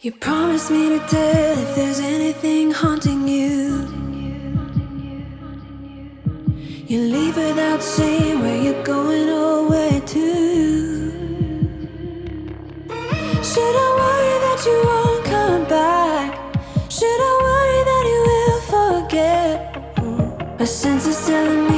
You promised me to tell if there's anything haunting you. You leave without saying where you're going or where to. Should I worry that you won't come back? Should I worry that you will forget? My senses telling me.